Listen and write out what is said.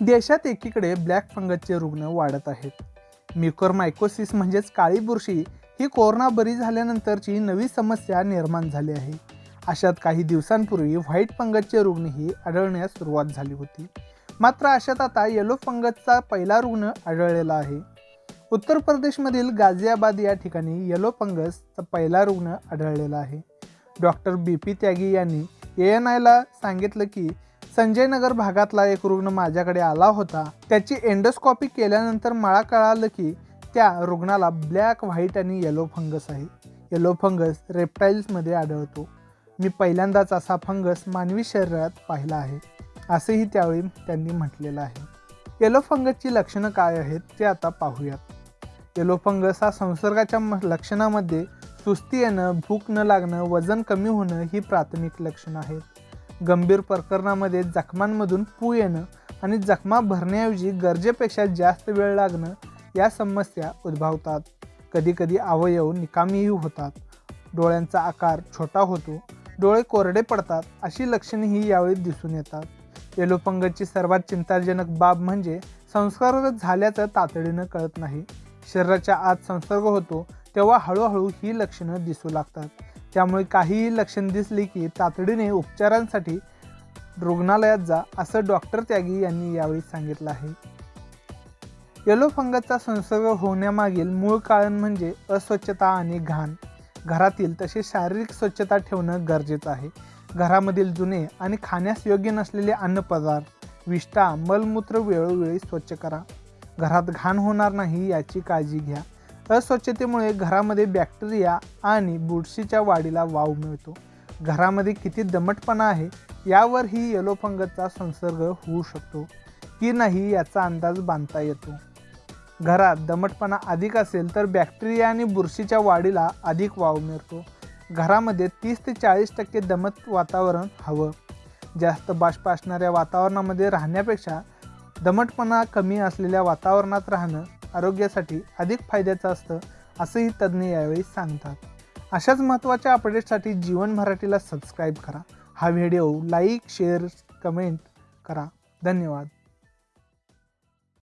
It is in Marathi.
देशात एकीकडे ब्लॅक फंगसचे रुग्ण वाढत आहेत. म्युकरमायकोसिस म्हणजेच काळी बुरशी ही कोरोना बरी झाल्यानंतरची नवी समस्या निर्माण झाली आहे. अशात काही दिवसांपूर्वी व्हाईट फंगसचे रुग्णही आढळण्यास सुरुवात झाली होती. मात्र अशात आता येलो फंगसचा पहिला रुग्ण आढळलेला आहे. उत्तर प्रदेशमधील गाझियाबाद या ठिकाणी येलो फंगसचा पहिला रुग्ण आढळलेला आहे. डॉक्टर बी पी त्यागी यांनी ए एन आयला सांगितलं की संजयनगर भागातला एक रुग्ण माझ्याकडे आला होता. त्याची एंडोस्कॉपी केल्यानंतर मला कळालं की त्या रुग्णाला ब्लॅक व्हाईट आणि येलो फंगस आहे. येलो फंगस रेप्टाईल्समध्ये आढळतो. मी पहिल्यांदाच असा फंगस मानवी शरीरात पाहिला आहे असेही त्यावेळी त्यांनी म्हटलेलं आहे. येलो फंगसची लक्षणं काय आहेत ते आता पाहूयात. येलो फंगस हा संसर्गाच्या म- लक्षणामध्ये सुस्ती येणं भूक न लागणं वजन कमी होणं ही प्राथमिक लक्षणं आहेत. गंभीर प्रकरणामध्ये जखमांमधून पू येणं आणि जखमा भरण्याऐवजी गरजेपेक्षा जास्त वेळ लागणं या समस्या उद्भवतात. कधीकधी अवयव निकामीही होतात. डोळ्यांचा आकार छोटा होतो. डोळे कोरडे पडतात अशी लक्षणेही यावेळी दिसून येतात. येलोपंगसची सर्वात चिंताजनक बाब म्हणजे संसर्ग झाल्याचं तातडीनं कळत नाही. शरीराच्या आत संसर्ग होतो तेव्हा हळूहळू ही लक्षणं दिसू लागतात. त्यामुळे काहीही लक्षण दिसली की तातडीने उपचारांसाठी रुग्णालयात जा असं डॉक्टर त्यागी यांनी यावेळी सांगितलं आहे. येलो फंगसचा संसर्ग होण्यामागील मूळ कारण म्हणजे अस्वच्छता आणि घाण. घरातील तसे शारीरिक स्वच्छता ठेवणं गरजेचं आहे. घरामधील जुने आणि खाण्यास योग्य नसलेले अन्नपदार्थ विष्ठा मलमूत्र वेळोवेळी स्वच्छ करा. घरात घाण होणार नाही याची काळजी घ्या. अस्वच्छतेमुळे घरामध्ये बॅक्टेरिया आणि बुरशीच्या वाढीला वाव मिळतो. घरामध्ये किती दमटपणा आहे यावर ही येलो फंगसचा संसर्ग होऊ शकतो की नाही याचा अंदाज बांधता येतो. घरात दमटपणा अधिक असेल तर बॅक्टेरिया आणि बुरशीच्या वाढीला अधिक वाव मिळतो. घरामध्ये तीस ते चाळीस टक्के दमट वातावरण हवं. जास्त बाष्प असणाऱ्या वातावरणामध्ये राहण्यापेक्षा दमटपणा कमी असलेल्या वातावरणात राहणं आरोग्यासाठी अधिक फायद्याचं असतं असंही तज्ज्ञ यावेळी सांगतात. अशाच महत्त्वाच्या अपडेट्ससाठी जीवन मराठीला सबस्क्राईब करा. हा व्हिडिओ लाईक शेअर कमेंट करा. धन्यवाद.